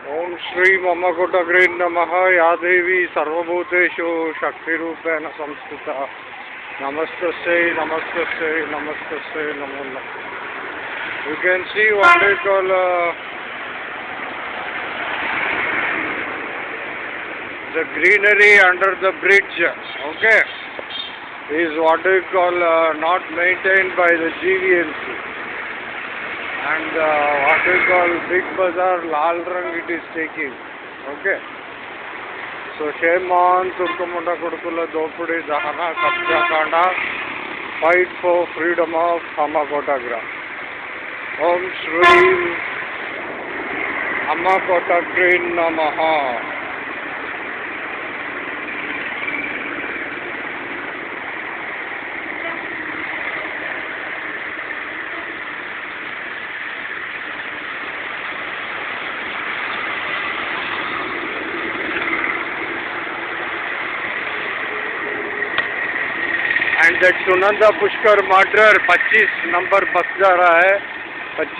ओम श्री मम कुटग्री नम या देवी सर्वूतेषु शक्तिपेण संस्कृत। नमस्त नमस्त नमस्त नमो you can see what is call the greenery under the bridge okay is what is call not maintain by the GVMC and uh, we call Big Bazaar, Lal Rang it is taking, okay. So shame on turkumunda Kudukula Dopudi Dahana Kabja Kanda, fight for freedom of Hamakotagra. Om Shri Hamakotagra Namaha. And Sunanda Pushkar murder 25 number bus जा रहा है 25